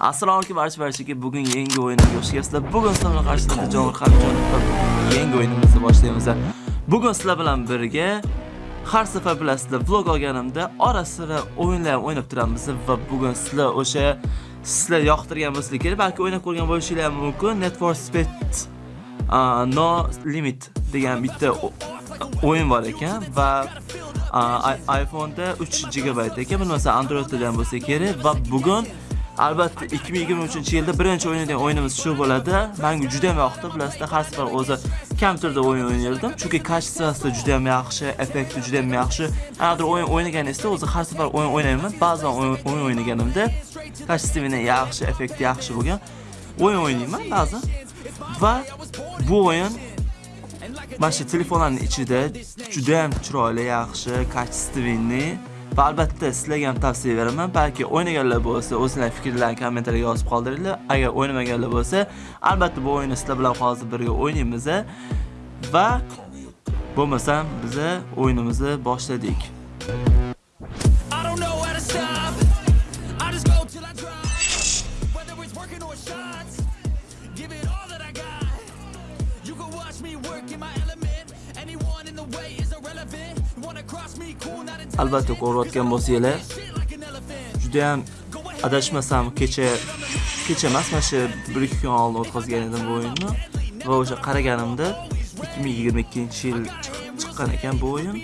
Assalomu alaykum barcha barchaga. Bugun yangi o'yinga xush kelibsizlar. Bugun sizlar bilan qarshilarda Jonur yangi o'yinimizni boshlaymiz. Bugun sizlar bilan birga har safar bilasizlar vlog olganimda orasida o'yinlar o'ynab turamiz va bugun sizlar o'sha sizlar yoqtirgan bo'lsa kerak, balki o'ynab ko'rgan bo'lishinglar ham mumkin. Net for Speed uh, No Limit degan bitta o'yin bor ekan va iPhone'da 3 GB ekan, bilmasa Androidda ham bo'lsa kerak va bugun Albatta 2023-yilda birinchi o'ynagan o'yinimiz shu bo'ladi. Menga juda ham yoqdi. Bilasizlar, har safar o'zi kam turda o'yin o'ynardim, chunki kачествоsi juda ham yaxshi, effekti juda ham yaxshi. Agar o'yin o'ynaganingizda o'zi har safar o'yin o'ynayman, ba'zan o'yin o'ynaganimda kачествоsi yaxshi, effekti yaxshi bo'lgan o'yin o'ynayman ba'zan. Va bu o'yin mana shu telefonlarni ichida juda ham chiroyli, yaxshi, качественный va albatta sizlarga ham tavsiya beraman. Balki o'ynaganlar bo'lsa o'zinglar fikrlarni kommentariyga yozib qoldiringlar. Agar o'ynamaganlar bo'lsa albatta bu o'yinni sizlar bilan hozir birga o'ynaymiz va bo'lmasam biza o'yinimizni boshladik. Albatta ko'rayotgan bo'lsanglar juda ham adashmasam kecha kecha emas mana shu bir ikki kun oldin o'tkazgan edim bu o'yinni. Va o'sha qaraganimda 2022 yil chiqqan ekan bu o'yin.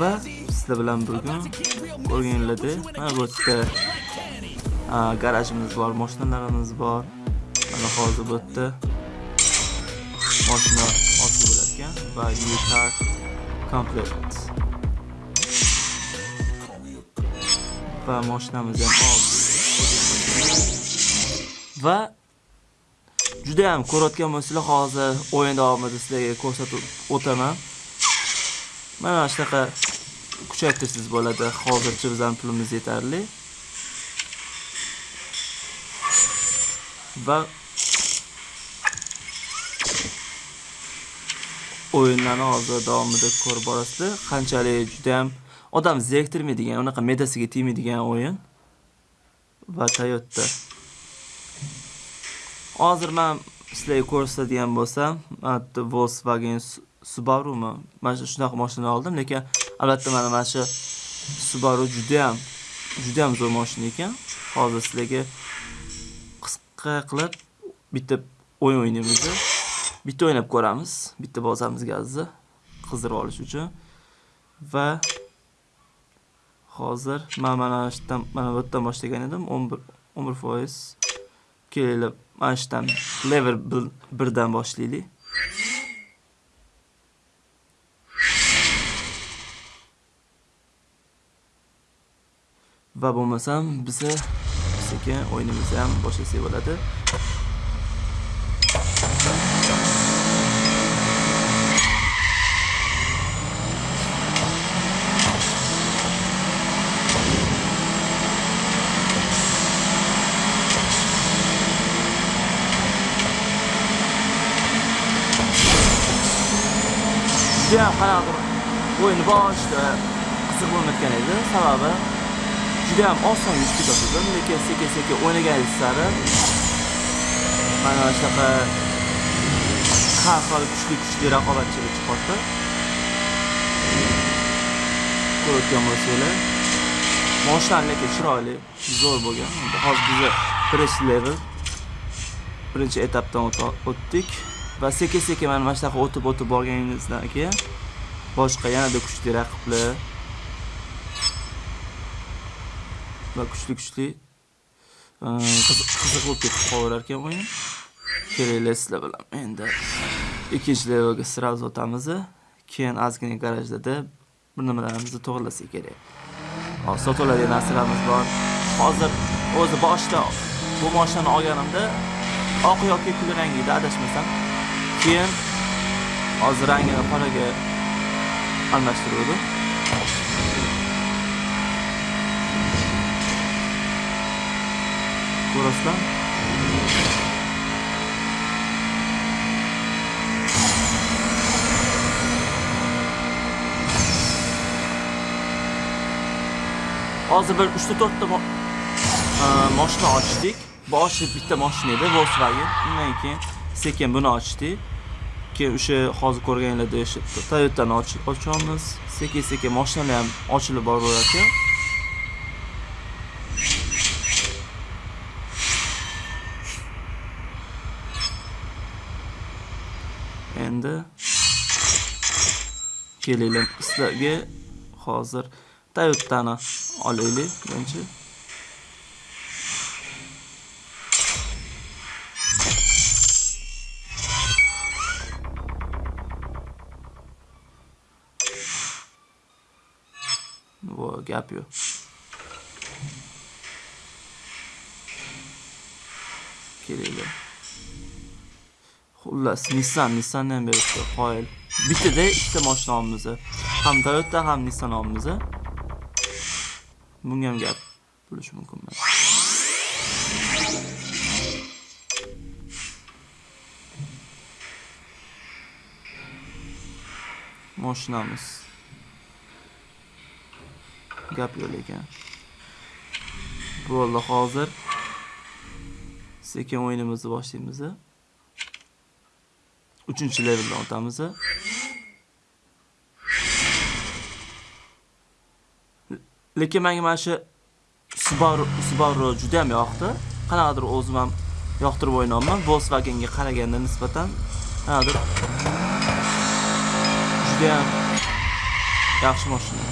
Va sizlar bilan bugun ko'rganlaringdek mana bu yerda garajimiz bor mashinalarimiz bor. Mana hozir bu yerda mashina olsa bo'larkan va new car va mashinamizni ham oldik va juda ham ko'rayotgan bo'lsanglar hozir o'yin davomida sizlarga ko'rsatib o'taman. Mana shunaqa kuchaytirsangiz bo'ladi. Hozircha bizani pulimiz yetarli. Va o'yinlarni hozir davomida ko'rib borasizlar. Qanchalik juda ham odam zeriktirmaydigan unaqa medasiga tegmaydigan o'yin. Va Toyota. Hozir men sizlarga ko'rsatadigan bo'lsam Volkswagen Subaru'mi mana shu shunaqa mashina oldim lekin albatta mana mana shu Subaru juda ham juda ham zo'r mashina ekan. Hozir sizlarga qisqa qilib bitta o'yin o'ynaymiz bitta o'ynab ko'ramiz bitta bozamizga gazni qizdirib olish uchun. Va hozir man mana shudan mana bu yerdan boshlagan edim. 11 11% kelinglar mana shudan level 1 boshlaylik. Va bo'lmasam biza sekin o'yinimizni ham boshlasak bo'ladi. Judayam qanaqadir o'yini boshida qiziq bo'lmayotgan edi. Sababi judayam oson yutib ketotgandim lekin sekin sekin o'ynaganingiz sari mana shunaqa har xil kuchli kuchli raqobatchilik chiqyapti. Ko'rayotgan bo'lsanglar moshlar lekin chiroyli zo'r bo'lgan. Hozir biza birinchi level birinchi etapdan o'tdik. Va sekin sekin mana mana shunaqa o'tib o'tib borganingizdan keyin boshqa yanada kuchli raqiblar. Va kuchli kuchli ehm, qiziq bo'lib ketib qolaverar ekan o'yin kelinglar sizlar bilan endi ikkinchi levelga сразу o'tamiz keyin ozgina garajlarda bir nimalarimizni to'g'irlasak kerak. Hozir sotiladigan narsalarimiz bor. Hozir o'zi boshida bu mashinani olganimda oq yoki kulrang edi adashmasam keyin hozir rangini qoraga almashtiruvdim ko'rasizlar hozir bir uchta to'rtta moshina ochdik. Boshi bitta moshina edi Volkswagen. Undan keyin sekin buni ochdik. Keyin o'sha hozir ko'rganinglarda o'sha Toyota'ni ochamiz. Sekin-sekin mashinalar ham ochilib boraveradi. Endi kelinglar sizlarga hozir Toyota'ni olaylik birinchi. Gap yo'q. Kelinglar. Xullas, Nissan, Nissan ham beribdi, qoyil. Bittada ikkita mashina olamiz. Ham Toyota, ham Nissan olamiz. Bunga ham gap bo'lishi mumkin. Mashinamiz. Gap yo'q lekin. Bo'ldi, hozir sekin o'yinimizni boshlaymiz. 3-leveldan o'tamiz. Lekin menga mana shu Subaru Subaru juda ham yoqdi. Qanaqadir o'zim ham yoqtirib o'ynayapman. Volkswagenga qaraganda nisbatan qanaqadir juda ham yaxshi mashina.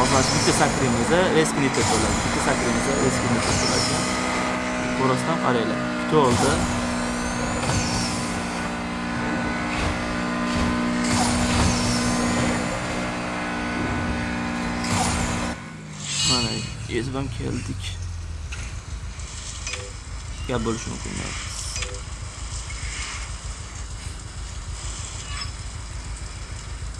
Hozir bitta sakrimizni reskinita bo'ladi. Bitta sakrimizni reskinita bo'ladi. Ko'rasdan qaranglar. To'ldi. Mana ezib ham keldik. Gap bo'lishi mumkin.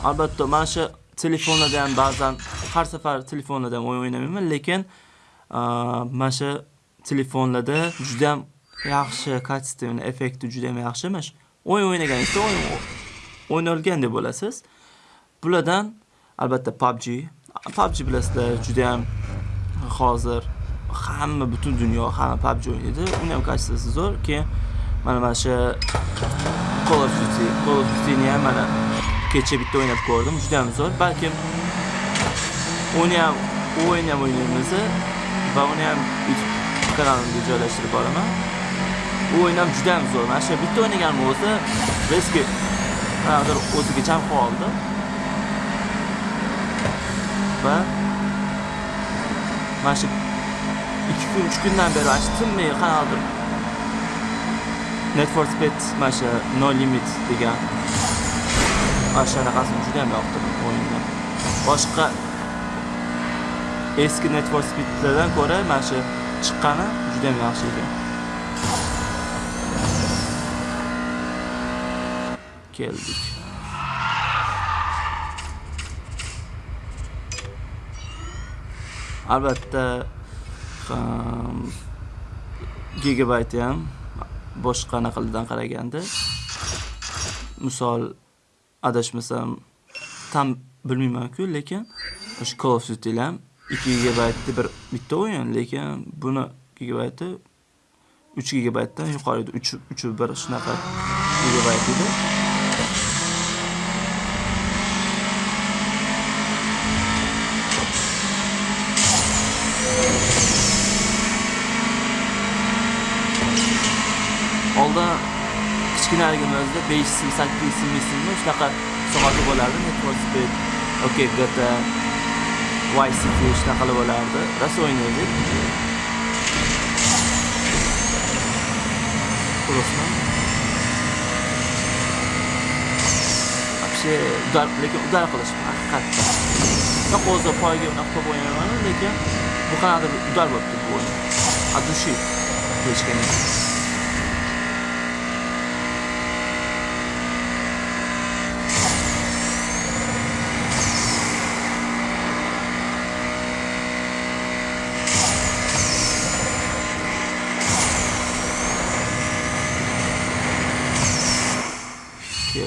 Albatta, mana shu telefonlarda ham ba'zan har safar telefonlarda ham o'yin o'ynamayman, lekin mana shu telefonlarda juda ham yaxshi kачественный effekti juda ham yaxshi. Mana shu o'yin o'ynaganingizda o'yin o'ynalgan deb bo'lasiz. Bulardan albatta PUBG. PUBG bilasizlar, juda ham hozir hamma butun dunyo hamma PUBG o'ynaydi. Uni ham kачествоsi zo'r. Keyin mana mana shu Call of Duty, Call of Duty'ni ham mana kecha bitta o'ynab ko'rdim. Juda ham zo'r. Balkim uni ham o'yinni ham o'ynaymiz va uni ham YouTube kanalimga joylashtirib boraman. U o'yin ham juda ham zo'r. Mana shu bitta o'ynaganimni o'zi reski qanaqadir o'ziga jam qoldi. Va mana shu 2 kun 3 kundan beri mana shu tinmay qanaqadir net for Speed mana shu No Limit degan mana shunaqasini juda ham yoqdim o'yinni. Boshqa eski network for Speedlardan ko'ra mana shu chiqqani juda ham yaxshi ekan. Keldik. Albatta gigabayt ham boshqa anaqalardan qaraganda misol adashmasam tam bilmayman-ku, lekin o'sha Call of Duty ham 2 gigabaytli bir bitta o'yin, lekin buni gigabayti 3 gigabaytdan yuqori edi. 3 3 bir shunaqa gigabayt edi. Oldin kichkinaligimizda 5 sim, 8 sim, simmi shunaqa soatli bo'lardi. Need for Speed, OK GTA, Vice City shunaqa bo'lardi. Rosa o'ynaydik. Xulosman. Вообще udar, lekin udar qilish haqiqatda. Yo'q o'zi poyga unaqa top o'ynayman, lekin bu qanaqadir udar bo'libdi bu o'yin. От души qilishgan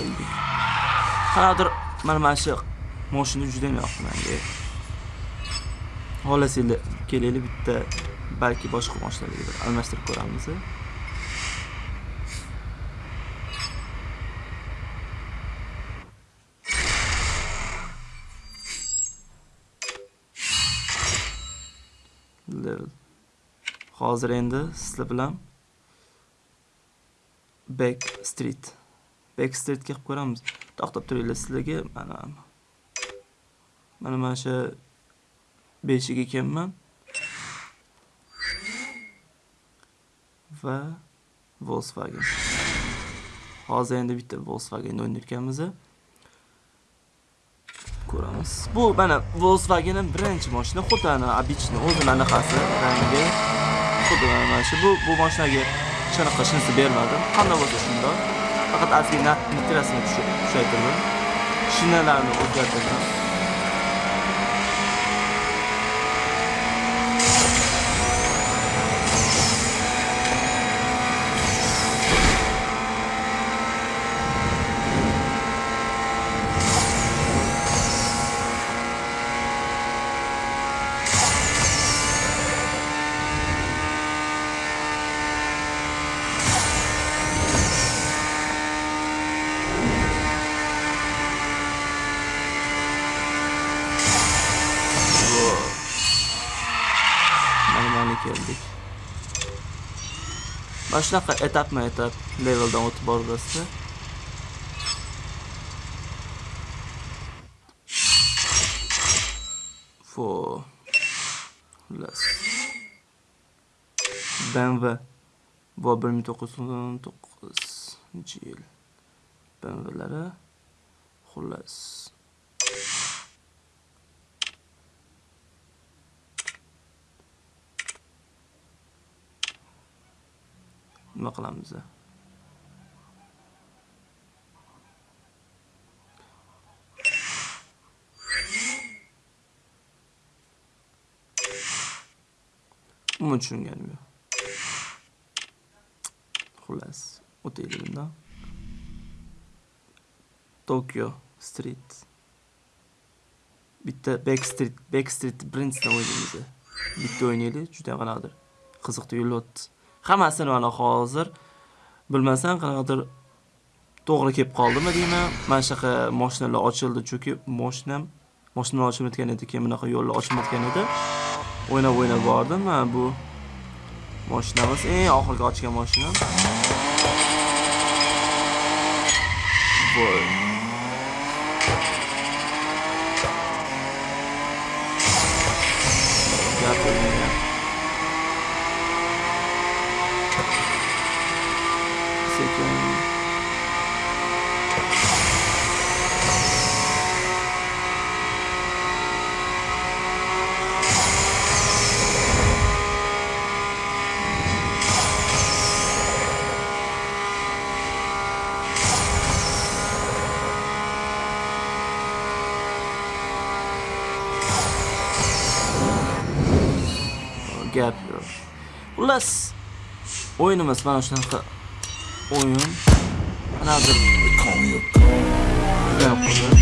keldik. Qanaqadir mana mana shu moshina juda ham yoqdi menga xohlasanglar kelaylik bitta balki boshqa moshinalarga bir almashtirib ko'ramiz hozir endi sizlar bilan back street. Backstreetga qilib ko'ramiz. To'xtab turinglar sizlarga mana mana mana shu beshiga kelman va Volkswagen. Hozir endi bitta Volkswagen o'ynayotganmiz. Ko'ramiz. Bu mana Volkswagenning birinchi mashina xuddi ana обычный o'zini anaqasi rangi. Xuddi mana shu bu bu mashinaga shunaqa shunisi bermadim. Qanday bo'lsa shundoq. Faqat ozgina nitrasini kuchaytirdim shinalarni o'zgartirdim mana keldik mana shunaqa etapma etap leveldan o'tib boraverasizlar fo xullas bmw. Bu bir ming to'qqiz yuz o'n to'qqizinchi yil bmwlari. Xullas. Nima qilamiz? Umuman tushunganim yo'q. Xullas o'taylik bundan tokyo street. Bitta backstreet backstreet birinchisidan o'ynaymiz bitta o'ynaylik juda qanaqadir qiziq tuyulyapti hammasini mana hozir bilmasam qanaqadir to'g'ri kelib qoldimi deyman. Mana shunaqa moshinalar ochildi chunki moshinam moshinalar ochilmayotgan edi keyin bunaqa yo'llar ochilmayotgan edi. O'ynab o'ynab bordim. Mana bu moshinamiz. Eng oxirgi ochgan moshinam voy. Emas. O'yin emas, mana shunaqa o'yin. Qanaqadir judayam qiziq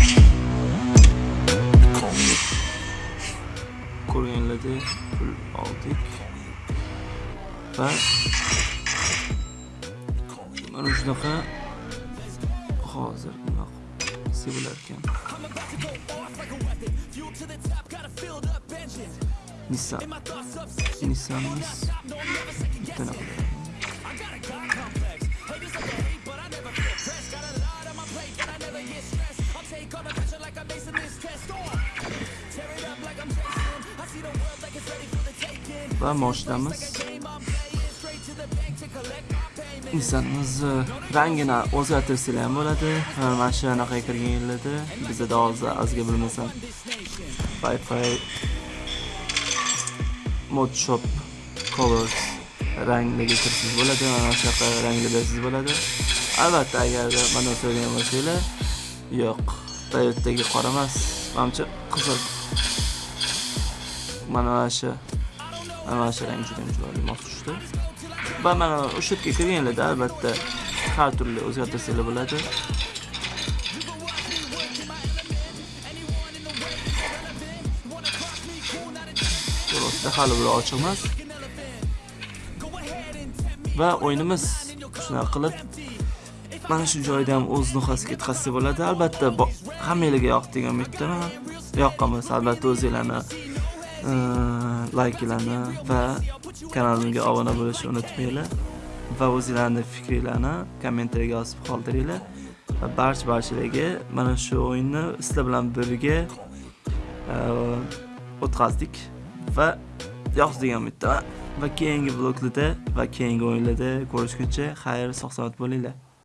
ko'rganlardek pul oldik. Va mana shunaqa hozir nima sevilar ekan. Nissan Nissanimiz bitta naqa va moshinamiz Nissanimizni rangini o'zgartirsanglar ham bo'ladi. Mana shu anaqa kirgan yillarda bizda hozir azga bilmasam Wi-Fi mod shop colors rangni kirsangiz bo'ladi. Mana shunaqa rangli bersangiz bo'ladi. Albatta agar mana so'ragan bo'lsanglar, yo'q, Toyota'ga qora emas, manimcha qizil. Mana shu mana shu rang juda chiroyli mos tushdi. Va mana o'sha yerga kirganlarda albatta har turli o'zgartirsanglar bo'ladi. To'g'risida hali biri ochiq emas. Va o'yinimiz shunaqa qilib mana shu joyda ham o'z nuqtasiga yetkazsa bo'ladi. Albatta hammanglarga yoqdi degan umiddaman. Yoqqan bo'lsa albatta o'zinglarni layklarni va kanalimga obuna bo'lishni unutmanglar. Va o'zinglarni fikringlarni kommentariyaga yozib qoldiringlar. Va barcha barchalarga mana shu o'yinni sizlar bilan birga o'tkazdik va yoqdi degan umiddaman. Va keyingi bloklarda va keyingi o'yinlarda ko'rishguncha xayr, sog' salomat bo'linglar.